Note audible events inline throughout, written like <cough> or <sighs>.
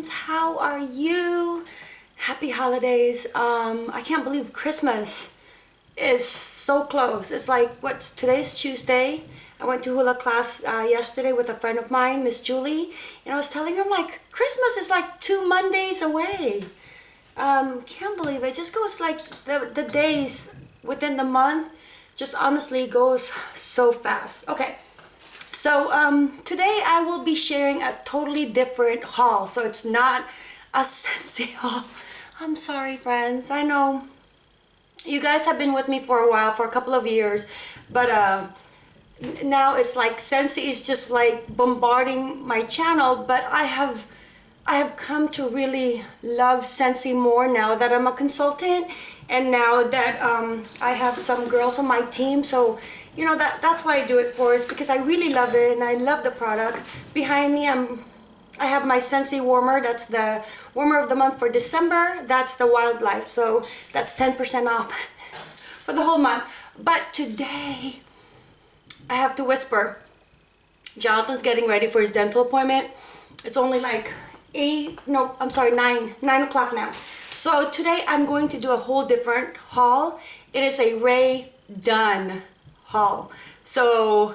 friends how are you? Happy holidays. Um i can't believe christmas is so close. It's like what today's tuesday? I went to hula class uh, yesterday with a friend of mine miss julie and i was telling her like christmas is like two mondays away. Um can't believe it just goes like the the days within the month just honestly goes so fast. Okay so um, today I will be sharing a totally different haul. So it's not a <laughs> Scentsy haul. I'm sorry friends. I know you guys have been with me for a while, for a couple of years. But uh, now it's like Scentsy is just like bombarding my channel. But I have I have come to really love Scentsy more now that I'm a consultant and now that um, I have some girls on my team. So you know that that's why I do it for is because I really love it and I love the products behind me I'm I have my Scentsy warmer. That's the warmer of the month for December. That's the wildlife. So that's 10% off <laughs> for the whole month. But today I have to whisper. Jonathan's getting ready for his dental appointment. It's only like eight no I'm sorry nine nine o'clock now so today I'm going to do a whole different haul it is a Rae Dunn haul. So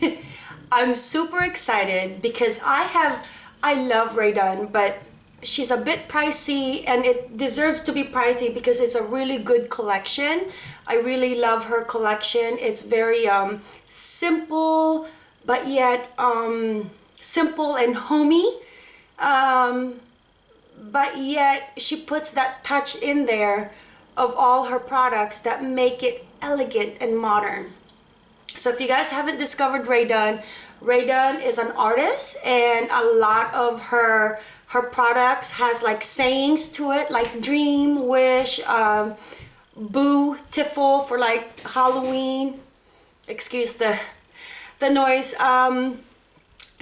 <laughs> I'm super excited because I have, I love Rae Dunn, but she's a bit pricey and it deserves to be pricey because it's a really good collection. I really love her collection. It's very um, simple, but yet um, simple and homey. Um, but yet she puts that touch in there of all her products that make it elegant and modern. So if you guys haven't discovered Rae Dunn is an artist and a lot of her her products has like sayings to it like dream, wish, um, boo, tiffle for like Halloween. Excuse the the noise. Um,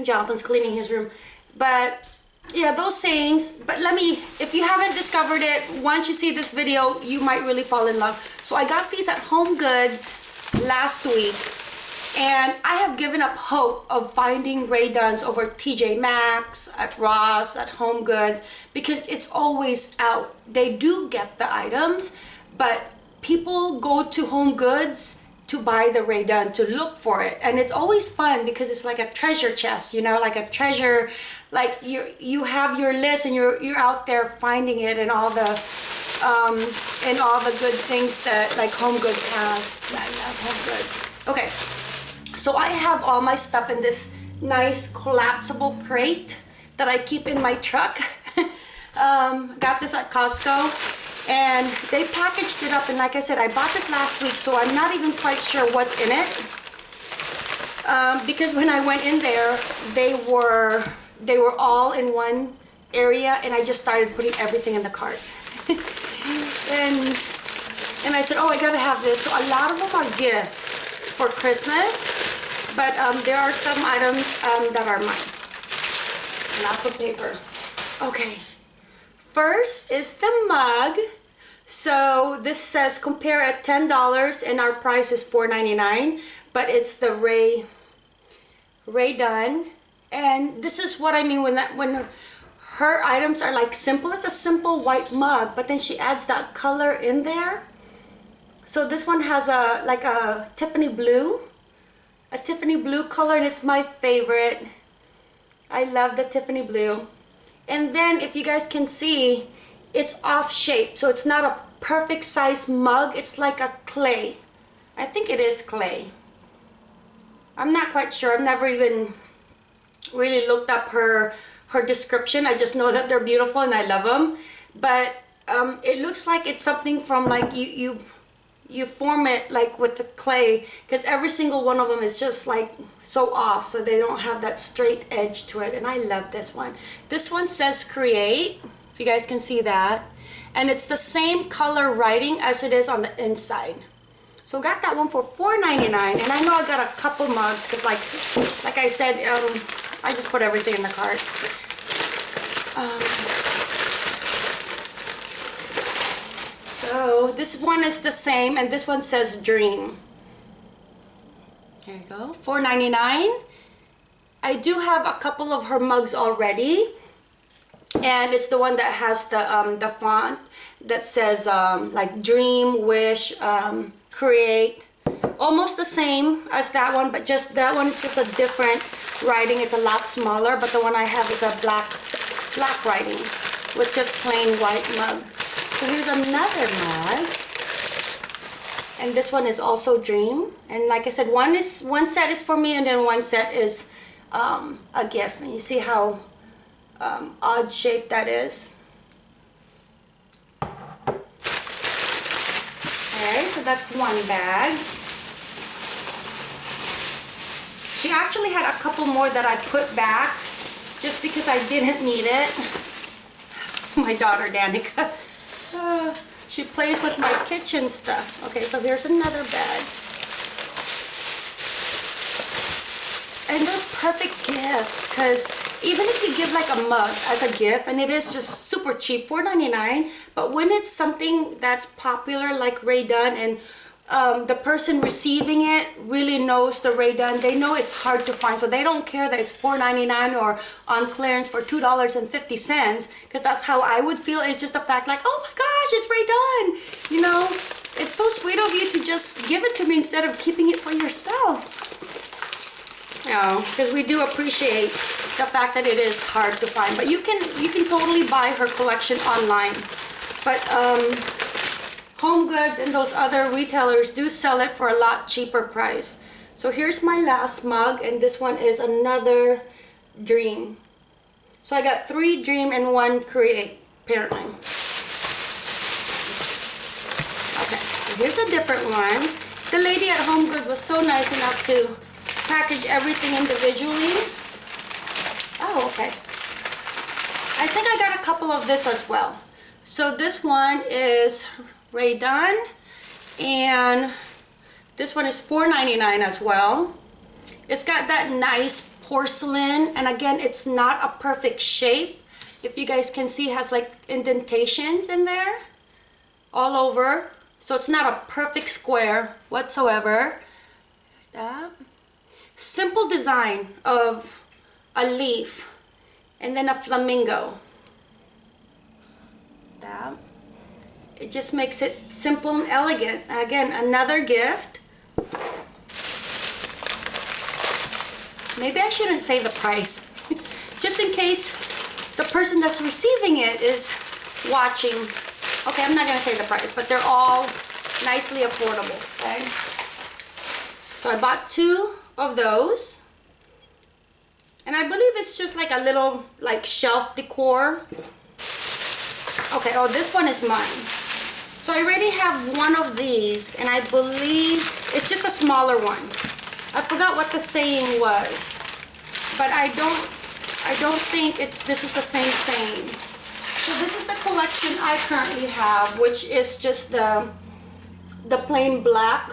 Jonathan's cleaning his room. But yeah, those sayings. But let me, if you haven't discovered it, once you see this video, you might really fall in love. So I got these at Home Goods last week and I have given up hope of finding Rae Dunns over TJ Maxx, at Ross, at Home Goods, because it's always out. They do get the items, but people go to Home Goods to buy the Rae Dunn, to look for it. And it's always fun because it's like a treasure chest, you know, like a treasure, like you you have your list and you're, you're out there finding it and all the, um, and all the good things that like Home Goods has. I love Home Goods. Okay. So I have all my stuff in this nice collapsible crate that I keep in my truck. <laughs> um, got this at Costco and they packaged it up and like I said I bought this last week so I'm not even quite sure what's in it um, because when I went in there they were they were all in one area and I just started putting everything in the cart <laughs> and and I said oh I gotta have this so a lot of them are gifts for Christmas but um, there are some items um, that are mine. Lots of paper. Okay. First is the mug. So this says compare at $10 and our price is $4.99. But it's the Rae Rae Dunn. And this is what I mean when that when her, her items are like simple. It's a simple white mug, but then she adds that color in there. So this one has a like a Tiffany blue a Tiffany blue color and it's my favorite. I love the Tiffany blue. And then if you guys can see, it's off shape. So it's not a perfect size mug. It's like a clay. I think it is clay. I'm not quite sure. I've never even really looked up her her description. I just know <laughs> that they're beautiful and I love them. But um, it looks like it's something from like you, you you form it like with the clay because every single one of them is just like so off so they don't have that straight edge to it and I love this one. This one says create if you guys can see that and it's the same color writing as it is on the inside. So got that one for $4.99 and I know I got a couple mugs because like like I said um, I just put everything in the cart. Um, So this one is the same and this one says dream. There you go, $4.99. I do have a couple of her mugs already. and it's the one that has the um, the font that says um, like dream wish um, create almost the same as that one but just that one is just a different writing it's a lot smaller but the one I have is a black black writing with just plain white mug so here's another mug and this one is also dream. And like I said one is one set is for me and then one set is um, a gift. And you see how um, odd shape that is. Okay so that's one bag. She actually had a couple more that I put back just because I didn't need it. <laughs> My daughter Danica uh, <sighs> she plays with my kitchen stuff. Okay, so here's another bag. And they're perfect gifts because even if you give like a mug as a gift and it is just super cheap, $4.99, but when it's something that's popular like Rae Dunn and um, the person receiving it really knows the Rae Dunn. They know it's hard to find, so they don't care that it's $4.99 or on clearance for $2.50 because that's how I would feel. It's just the fact like, oh my gosh, it's Rae Dunn. You know, it's so sweet of you to just give it to me instead of keeping it for yourself. You know, because we do appreciate the fact that it is hard to find. But you can you can totally buy her collection online. But um, Home Goods and those other retailers do sell it for a lot cheaper price. So here's my last mug and this one is another dream. So I got three dream and one create apparently. Okay, so here's a different one. The lady at Home Goods was so nice enough to package everything individually. Oh, okay. I think I got a couple of this as well. So this one is Rae Dunn. And this one is $4.99 as well. It's got that nice porcelain. And again, it's not a perfect shape. If you guys can see, has like indentations in there all over. So it's not a perfect square whatsoever. That. Simple design of a leaf and then a flamingo. That. It just makes it simple and elegant. Again, another gift. Maybe I shouldn't say the price. <laughs> just in case the person that's receiving it is watching. Okay, I'm not going to say the price, but they're all nicely affordable, okay? So I bought two of those. And I believe it's just like a little like shelf decor. Okay, oh, this one is mine. So I already have one of these and I believe it's just a smaller one. I forgot what the saying was, but I don't, I don't think it's, this is the same saying. So this is the collection I currently have, which is just the, the plain black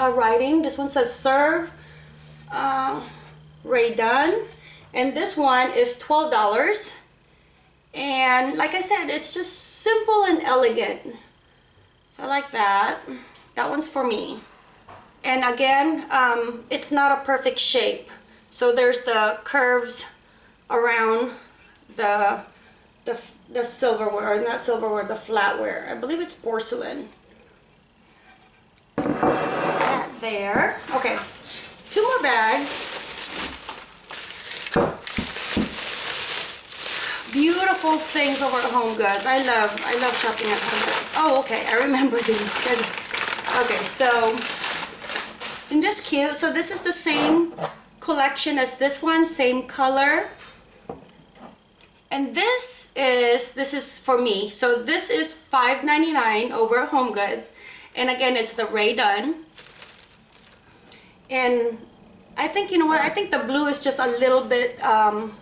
uh, writing. This one says serve uh, Rae Dunn. And this one is $12 and like I said it's just simple and elegant. So I like that. That one's for me. And again um, it's not a perfect shape. So there's the curves around the the, the silverware or not silverware the flatware. I believe it's porcelain. That there. Okay two more bags beautiful things over at Home Goods. I love, I love shopping at Home Goods. Oh, okay, I remember these. <laughs> Okay, so, in this cute, so this is the same collection as this one, same color. And this is, this is for me. So this is $5.99 over at Home Goods. And again, it's the Rae Dunn. And I think, you know what, I think the blue is just a little bit, um,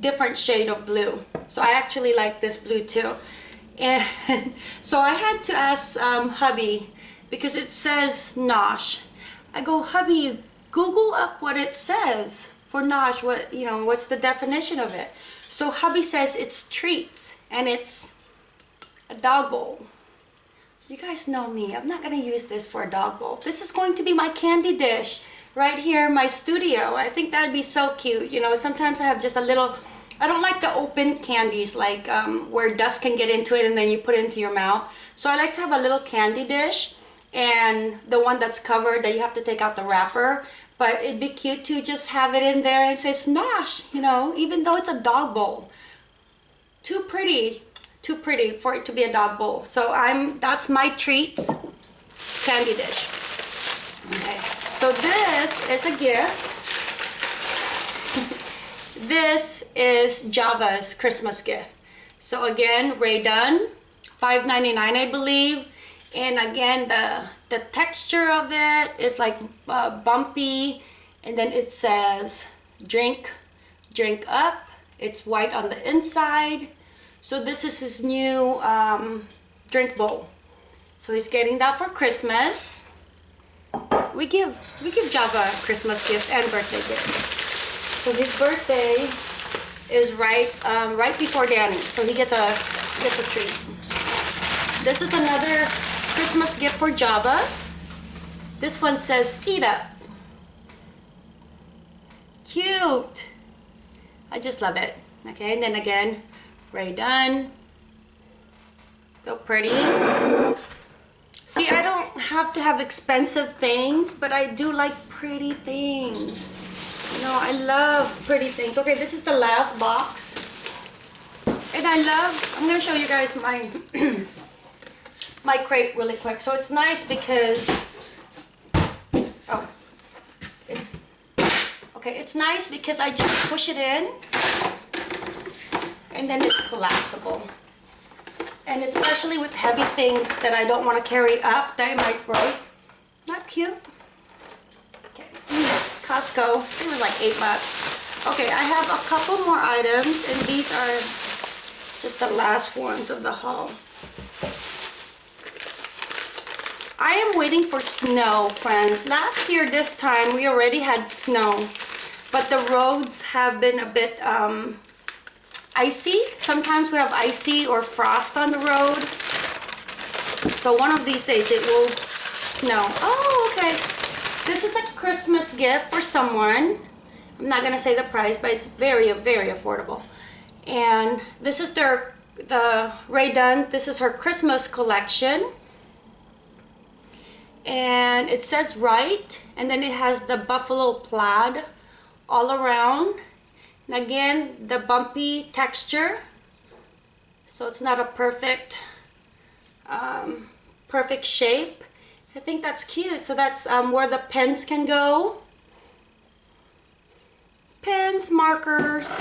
different shade of blue. So I actually like this blue too. And <laughs> so I had to ask um, hubby because it says Nosh. I go, hubby, Google up what it says for Nosh. What, you know, what's the definition of it? So hubby says it's treats and it's a dog bowl. You guys know me. I'm not going to use this for a dog bowl. This is going to be my candy dish right here in my studio. I think that'd be so cute. You know, sometimes I have just a little I don't like the open candies like um, where dust can get into it and then you put it into your mouth. So I like to have a little candy dish and the one that's covered that you have to take out the wrapper. But it'd be cute to just have it in there and say Snosh, you know, even though it's a dog bowl. Too pretty, too pretty for it to be a dog bowl. So I'm, that's my treats candy dish. Okay, so this is a gift. <laughs> this is Java's Christmas gift. So again, Rae Dunn, $5.99 I believe. And again, the, the texture of it is like uh, bumpy. And then it says drink, drink up. It's white on the inside. So this is his new um, drink bowl. So he's getting that for Christmas. We give we give Java Christmas gift and birthday gift. So his birthday is right um, right before Danny, so he gets a gets a treat. This is another Christmas gift for Java. This one says eat up. Cute. I just love it. Okay, and then again, Rae Dunn. So pretty. Have to have expensive things, but I do like pretty things. You know, I love pretty things. Okay, this is the last box. And I love, I'm going to show you guys my, <clears throat> my crate really quick. So it's nice because, oh, it's, okay, it's nice because I just push it in and then it's collapsible. And especially with heavy things that I don't want to carry up they might break. Not cute. Okay. Costco. It was like eight bucks. Okay, I have a couple more items and these are just the last ones of the haul. I am waiting for snow, friends. Last year this time we already had snow, but the roads have been a bit um, icy. Sometimes we have icy or frost on the road. So one of these days it will snow. Oh, okay. This is a Christmas gift for someone. I'm not gonna say the price, but it's very, very affordable. And this is their, the Rae Dunn, this is her Christmas collection. And it says right, and then it has the buffalo plaid all around and again, the bumpy texture. So it's not a perfect, um, perfect shape. I think that's cute. So that's um, where the pens can go. Pens, markers.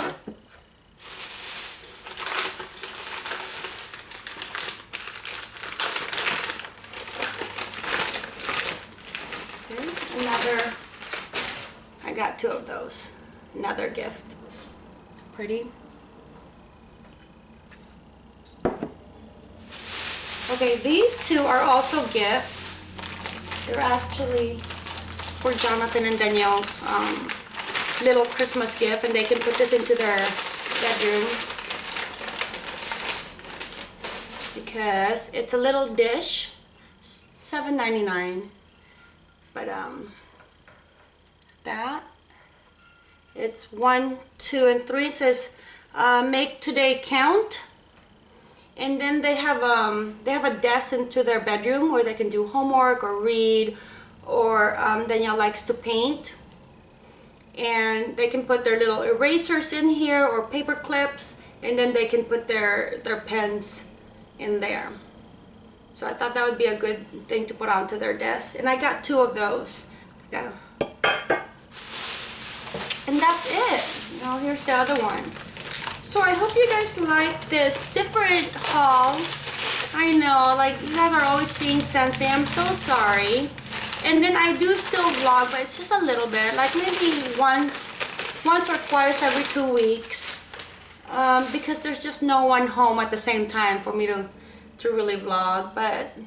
Okay, another, I got two of those. Another gift pretty. Okay, these two are also gifts. They're actually for Jonathan and Danielle's um, little Christmas gift and they can put this into their bedroom because it's a little dish $7.99 but um that it's one, two, and three. It says uh, make today count. And then they have um, they have a desk into their bedroom where they can do homework or read, or um, Danielle likes to paint. And they can put their little erasers in here or paper clips, and then they can put their their pens in there. So I thought that would be a good thing to put onto their desk. And I got two of those. Yeah and that's it. Now here's the other one. So I hope you guys like this different haul. I know like you guys are always seeing Scentsy I'm so sorry. And then I do still vlog but it's just a little bit like maybe once once or twice every two weeks. Um, because there's just no one home at the same time for me to to really vlog but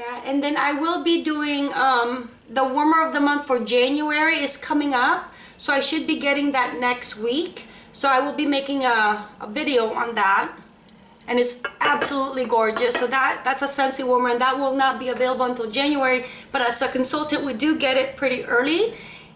that. And then I will be doing um, the warmer of the month for January is coming up. So I should be getting that next week. So I will be making a, a video on that. And it's absolutely gorgeous. So that that's a Scentsy warmer and that will not be available until January. But as a consultant we do get it pretty early.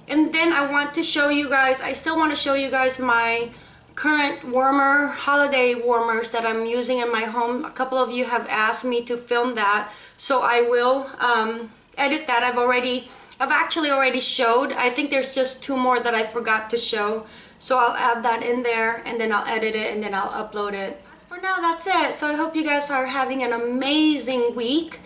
And then I want to show you guys I still want to show you guys my current warmer holiday warmers that I'm using in my home a couple of you have asked me to film that. So I will um, edit that. I've already I've actually already showed. I think there's just two more that I forgot to show. So I'll add that in there and then I'll edit it and then I'll upload it. As for now that's it. So I hope you guys are having an amazing week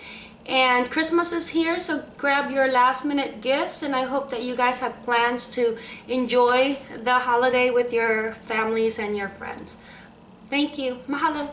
and Christmas is here so grab your last minute gifts and I hope that you guys have plans to enjoy the holiday with your families and your friends. Thank you. Mahalo.